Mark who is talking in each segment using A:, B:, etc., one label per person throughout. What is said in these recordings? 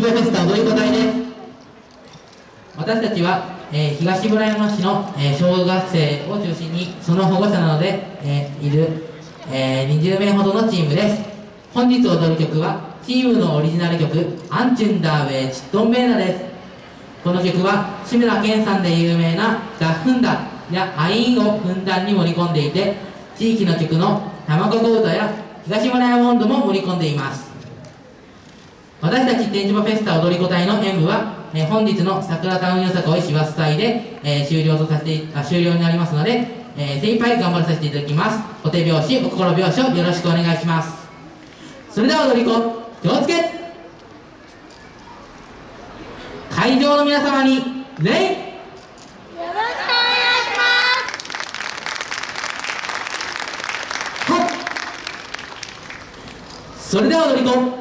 A: ジボフェスタ踊り子隊です。私たちは、えー、東村山市の、えー、小学生を中心にその保護者などで、えー、いる、え、20名ほどのチームです。本日踊る曲はチームのオリジナル曲「アンチュンダーウェイチットンベーナ」です。この曲は志村けんさんで有名な「ダッフンダ」や「アイン」をふんだんに盛り込んでいて地域の曲の「卵子歌」や「東村山温度」も盛り込んでいます。私たち展示場フェスタ踊り子隊の演舞は、えー、本日の桜タウンよさこい師走祭で、えー、終了とさせてあ終了になりますので、えー、精一杯頑張らさせていただきます。お手拍子お心拍子をよろしくお願いします。それでは踊り子気をつけ。会場の皆様に礼。それでは踊り子歌を踊り子隊バに乗れ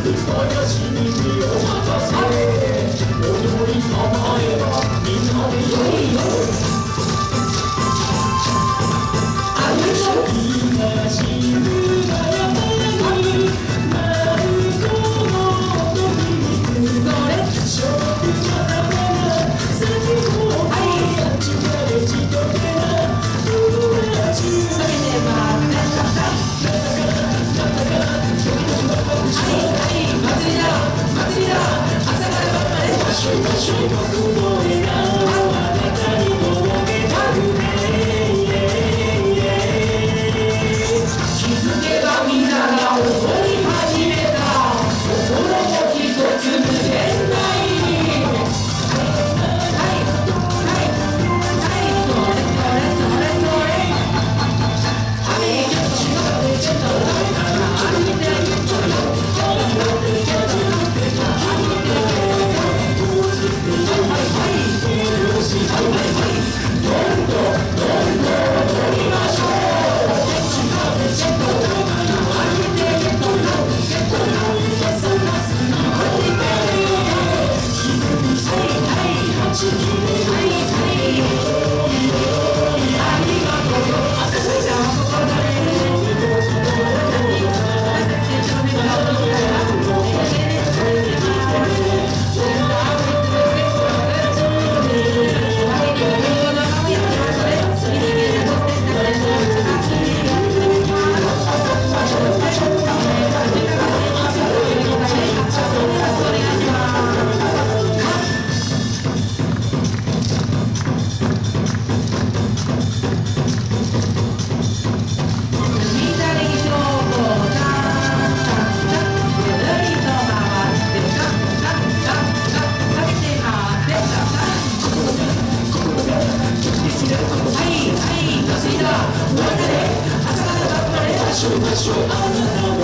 B: 踊り構えばみんなで
A: よい
B: しましょう
A: That's right, that's
B: right.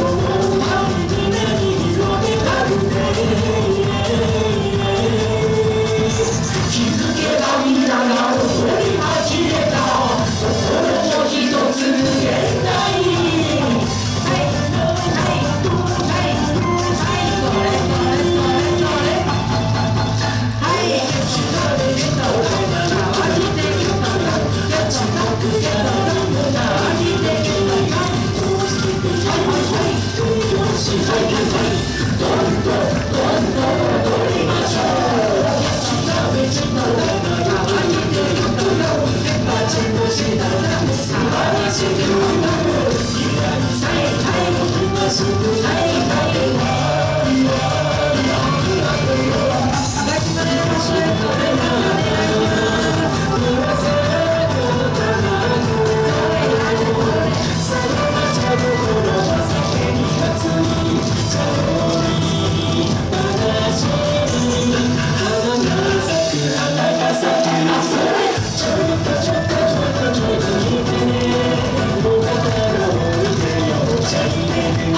A: すらんさいは最大僕
B: がすぐ
A: なる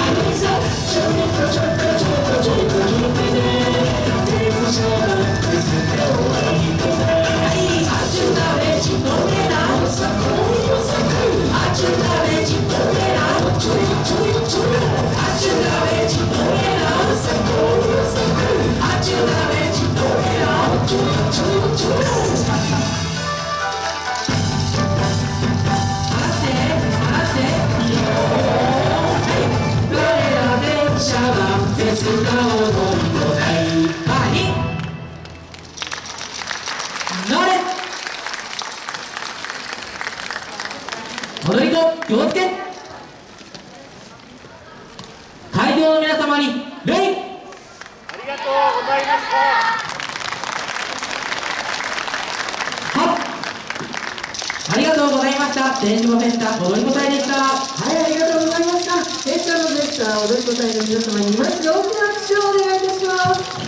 B: Show me the
A: ありがとうございました。はありがとうございました天島フェスタ踊り子隊でしたは
C: い、ありがとうございました。エッチャのでした踊り子隊の皆様にまず大きな拍手をお願いいたします。